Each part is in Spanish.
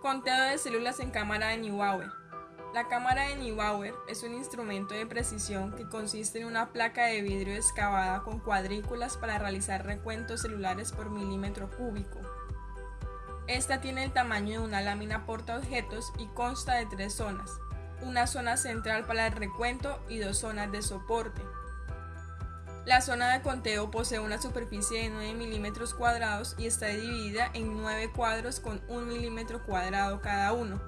Conteo de células en cámara de Neubauer. La cámara de Neubauer es un instrumento de precisión que consiste en una placa de vidrio excavada con cuadrículas para realizar recuentos celulares por milímetro cúbico. Esta tiene el tamaño de una lámina portaobjetos y consta de tres zonas, una zona central para el recuento y dos zonas de soporte. La zona de conteo posee una superficie de 9 milímetros cuadrados y está dividida en 9 cuadros con 1 milímetro cuadrado cada uno.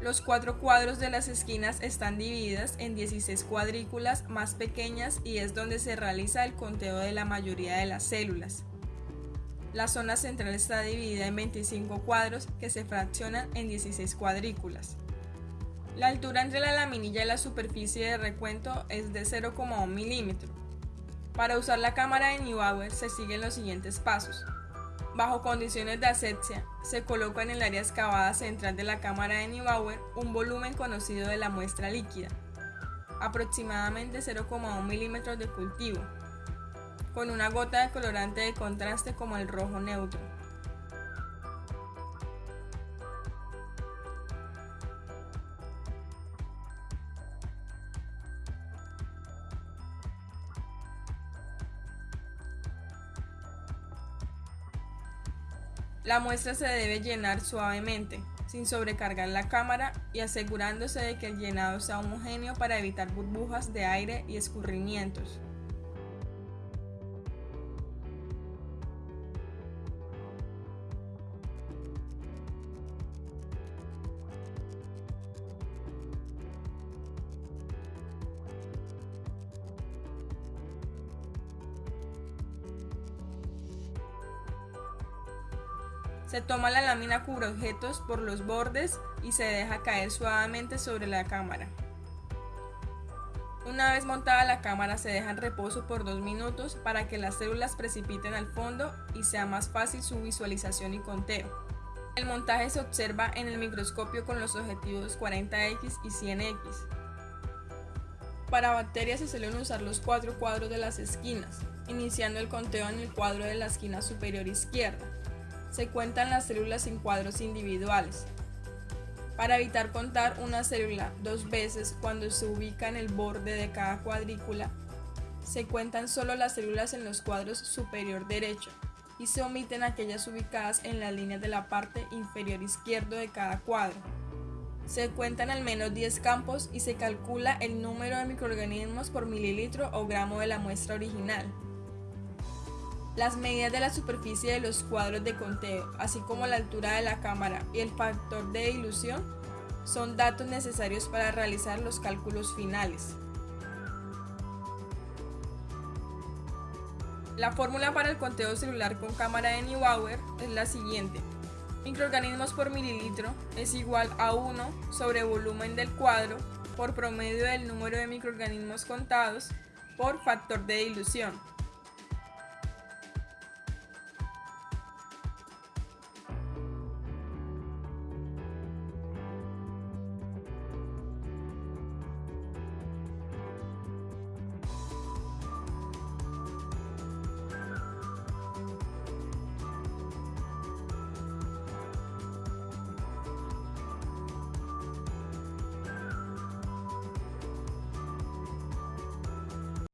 Los cuatro cuadros de las esquinas están divididas en 16 cuadrículas más pequeñas y es donde se realiza el conteo de la mayoría de las células. La zona central está dividida en 25 cuadros que se fraccionan en 16 cuadrículas. La altura entre la laminilla y la superficie de recuento es de 0,1 milímetro. Para usar la cámara de Neubauer se siguen los siguientes pasos. Bajo condiciones de asepsia, se coloca en el área excavada central de la cámara de Neubauer un volumen conocido de la muestra líquida, aproximadamente 0,1 milímetros de cultivo, con una gota de colorante de contraste como el rojo neutro. La muestra se debe llenar suavemente, sin sobrecargar la cámara y asegurándose de que el llenado sea homogéneo para evitar burbujas de aire y escurrimientos. Se toma la lámina objetos por los bordes y se deja caer suavemente sobre la cámara. Una vez montada la cámara se deja en reposo por dos minutos para que las células precipiten al fondo y sea más fácil su visualización y conteo. El montaje se observa en el microscopio con los objetivos 40X y 100X. Para bacterias se suelen usar los cuatro cuadros de las esquinas, iniciando el conteo en el cuadro de la esquina superior izquierda se cuentan las células en cuadros individuales. Para evitar contar una célula dos veces cuando se ubica en el borde de cada cuadrícula, se cuentan solo las células en los cuadros superior derecho y se omiten aquellas ubicadas en la línea de la parte inferior izquierdo de cada cuadro. Se cuentan al menos 10 campos y se calcula el número de microorganismos por mililitro o gramo de la muestra original. Las medidas de la superficie de los cuadros de conteo, así como la altura de la cámara y el factor de dilución, son datos necesarios para realizar los cálculos finales. La fórmula para el conteo celular con cámara de Neubauer es la siguiente. Microorganismos por mililitro es igual a 1 sobre volumen del cuadro por promedio del número de microorganismos contados por factor de dilución.